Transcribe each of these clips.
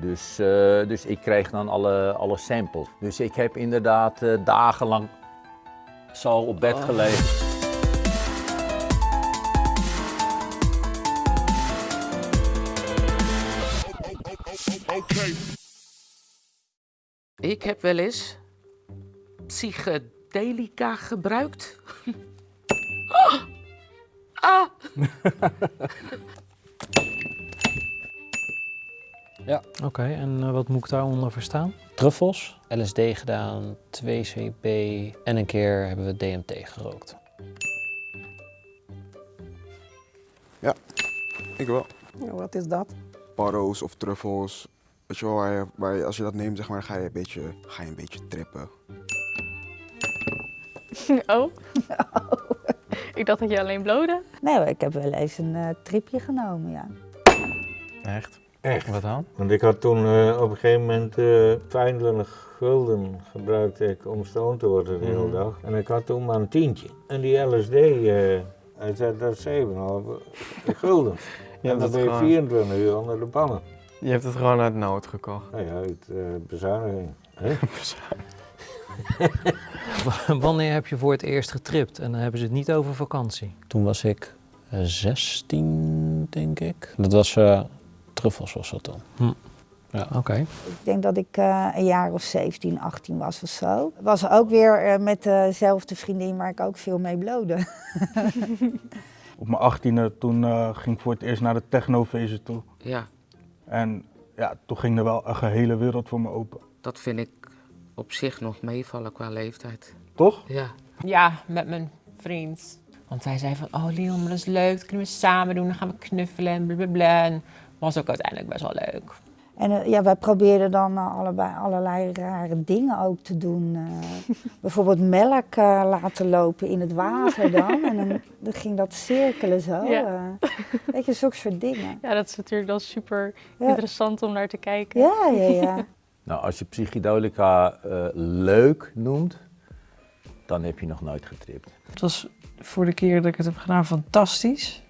Dus, eh, dus ik kreeg dan alle, alle samples. Dus ik heb inderdaad eh, dagenlang zo op bed gelegen. Ik heb wel eens psychedelica gebruikt. ah! Oké, en eh, wat moet ik daaronder verstaan? Truffels, LSD gedaan, 2CB en een keer hebben we DMT gerookt. Ik wel. Ja, wat is dat? Paro's of truffels. Weet je wel, waar je, waar je- als je dat neemt, zeg maar, ga je een beetje, ga je een beetje trippen. Oh? Ik dacht dat je alleen blode. Nee, ik heb wel eens een eh, tripje genomen, ja. Echt? Echt? Wat dan? Want ik had toen eh, op een gegeven moment eh 25 gulden gebruikte ik om stoned te worden de hele Mhm. dag. En ik had toen maar een tientje. En die LSD, eh hij zei dat is 7,5 gulden. Je en dan ben je gewoon- 24 uur onder de pannen. Je hebt het gewoon uit nood gekocht. Nou ja, uit eh, bezuiniging. hè? Wanneer heb je voor het eerst getript? En dan hebben ze het niet over vakantie. Toen was ik eh, 16, denk ik. Dat was eh, truffels was dat dan. Oké. Ik denk dat ik eh, een jaar of 17, 18 was of zo. Was ook weer eh, met dezelfde vriendin waar ik ook veel mee blode. Op mijn achttiende toen eh, ging ik voor het eerst naar de technofeesten toe. Ja, En ja, toen ging er wel een gehele wereld voor me open. dat vind ik op zich nog meevallen qua leeftijd. Toch? Ja. Ja, met mijn vriend. Want hij zei van, oh Leon, maar dat is leuk, dat kunnen we samen doen, dan gaan we knuffelen en blablabla. En was ook uiteindelijk best wel leuk. En eh, ja, wij probeerden dan eh, allebei allerlei rare dingen ook te doen. Eh, bijvoorbeeld melk laten lopen in het water dan. En dan, dan ging dat cirkelen zo. Ja. eh. weet je, zulke soort dingen. Ja, dat is natuurlijk dan super Ja. interessant om naar te kijken. Ja, ja, ja. Nou, als je psychedelica eh, leuk noemt, dan heb je nog nooit getript. Het was voor de keer dat ik het heb gedaan fantastisch.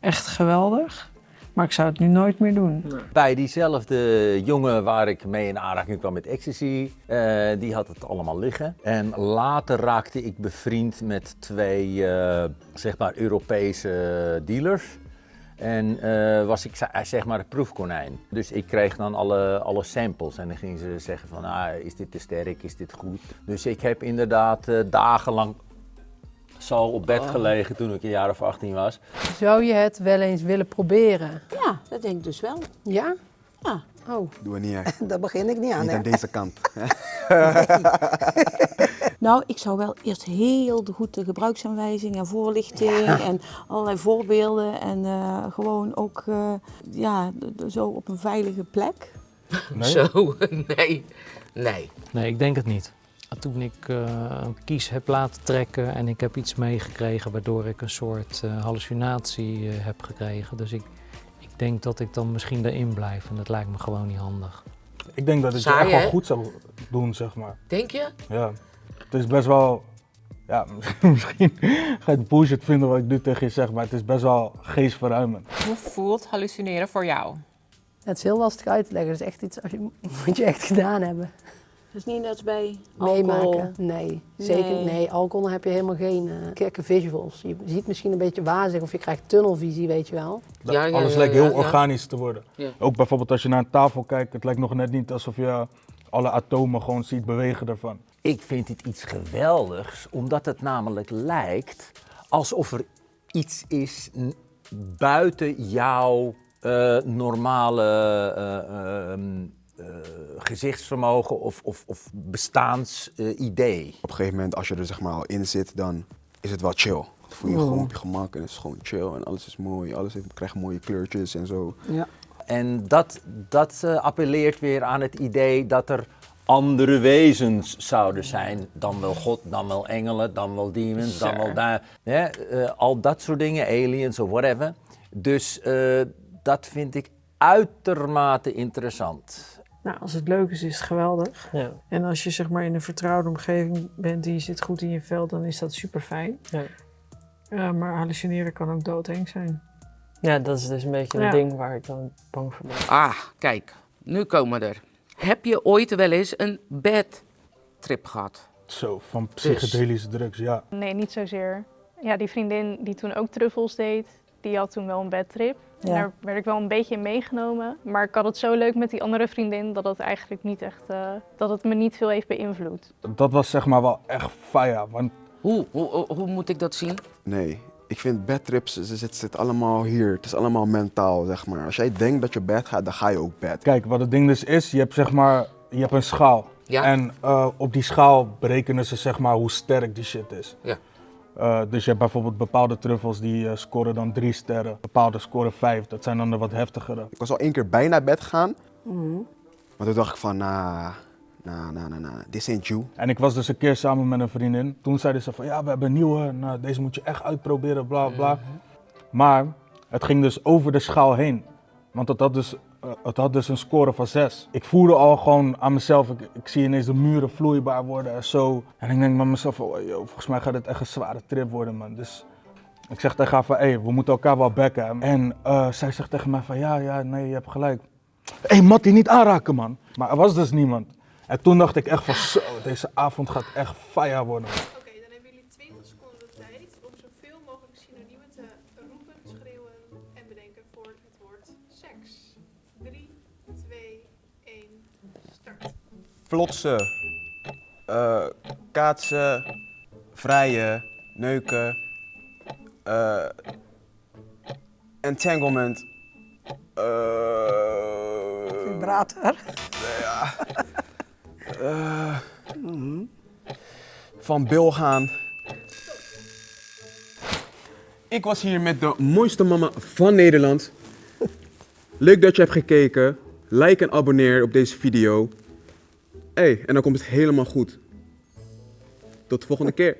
Echt geweldig. Maar ik zou het nu nooit meer doen. Bij diezelfde jongen waar ik mee in aanraking kwam met ecstasy, eh, die had het allemaal liggen. En later raakte ik bevriend met twee, eh, zeg maar, Europese dealers. En eh, was ik ze- zeg maar het proefkonijn. Dus ik kreeg dan alle, alle samples en dan gingen ze zeggen van, ah, is dit te sterk, is dit goed? Dus ik heb inderdaad dagenlang zo op bed gelegen toen ik een jaar of 18 was. Zou je het wel eens willen proberen? Ja, dat denk ik dus wel. Ja? Ja. Oh. Doe er niet aan. Daar begin ik niet aan, Niet hè? aan deze kant. Nou, ik zou wel eerst heel goed de gebruiksaanwijzing en voorlichting en allerlei voorbeelden en eh, gewoon ook eh, ja, zo op een veilige plek. Zo, nee. Nee. Nee, ik denk het niet. Toen ik eh, een kies heb laten trekken en ik heb iets meegekregen waardoor ik een soort eh, hallucinatie eh, heb gekregen. Dus ik, ik denk dat ik dan misschien erin blijf en dat lijkt me gewoon niet handig. Ik denk dat het je Saai, echt wel goed zou doen, zeg maar. Denk je? Ja. Het is best wel... Ja, misschien ga je het bullshit vinden wat ik nu tegen je zeg, maar het is best wel geestverruimend. Hoe voelt hallucineren voor jou? Het is heel lastig uit te leggen. Dat is echt iets, als je, moet je echt gedaan hebben. Dus niet net als bij alcohol. Meemaken. Nee, zeker Nee. nee. Alcohol heb je helemaal geen gekke visuals. Je ziet misschien een beetje wazig of je krijgt tunnelvisie, weet je wel. Dat Ja, ja, alles ja, lijkt ja, heel ja. organisch te worden. Ja. Ook bijvoorbeeld als je naar een tafel kijkt, het lijkt nog net niet alsof je alle atomen gewoon ziet bewegen ervan. Ik vind dit iets geweldigs, omdat het namelijk lijkt alsof er iets is buiten jouw eh, normale eh, ehm, eh, gezichtsvermogen of, of, of bestaansidee. Op een gegeven moment, als je er zeg maar al in zit, dan is het wel chill. Dan voel je je gewoon op je gemak en het is gewoon chill en alles is mooi. Alles heeft, krijgt mooie kleurtjes en zo. Ja. En dat, dat eh, appelleert weer aan het idee dat er andere wezens zouden zijn. Dan wel God, dan wel engelen, dan wel demons, dan wel daar. eh, al dat soort dingen, aliens of whatever. Dus eh, dat vind ik uitermate interessant. Nou, als het leuk is, is het geweldig. Ja. En als je zeg maar in een vertrouwde omgeving bent en je zit goed in je vel, dan is dat super fijn. Ja. maar hallucineren kan ook doodeng zijn. Ja, dat is dus een beetje een Ja. ding waar ik dan bang voor ben. Ah, kijk. nu komen we er. Heb je ooit wel eens een bad trip gehad? Zo, van Dus- psychedelische drugs, ja. Nee, niet zozeer. Ja, die vriendin die toen ook truffels deed, die had toen wel een bedtrip. Ja. Daar werd ik wel een beetje in meegenomen. Maar ik had het zo leuk met die andere vriendin dat het eigenlijk niet echt, eh, dat het me niet veel heeft beïnvloed. Dat was zeg maar wel echt fire, want Hoe, hoe, hoe, moet ik dat zien? Nee, ik vind bedtrips, ze zit, zit allemaal hier. Het is allemaal mentaal, zeg maar. Als jij denkt dat je bed gaat, dan ga je ook bed. Kijk, wat het ding dus is, je hebt zeg maar, je hebt een schaal. Ja. En eh, op die schaal berekenen ze zeg maar hoe sterk die shit is. Ja. Eh, dus je hebt bijvoorbeeld bepaalde truffels die eh, scoren dan drie sterren, bepaalde scoren vijf. Dat zijn dan de wat heftigere. Ik was al één keer bijna bed gaan, Mhm. maar toen dacht ik van, nah, nah, nah, nah, nah, this ain't you. En ik was dus een keer samen met een vriendin. Toen zeiden ze van ja, we hebben een nieuwe, nou, deze moet je echt uitproberen, bla bla. Maar het ging dus over de schaal heen. Want het had dus, het had dus een score van 6. Ik voelde al gewoon aan mezelf, ik, zie ineens de muren vloeibaar worden en zo. En ik denk bij mezelf, oh, volgens mij gaat dit echt een zware trip worden man. Dus ik zeg tegen haar van, hé, we moeten elkaar wel bekken. En eh, zij zegt tegen mij van, ja, ja, nee, je hebt gelijk. Hé, hey, Mattie, niet aanraken man. Maar er was dus niemand. En toen dacht ik echt van, zo, deze avond gaat echt fire worden. Flotsen, eh, kaatsen, vrijen, neuken, eh, entanglement, eh, Vibrator. ja, van Bil gaan. Ik was hier met de mooiste mama van Nederland. Leuk dat je hebt gekeken. Like en abonneer op deze video. Hey, en dan komt het helemaal goed. Tot de volgende keer.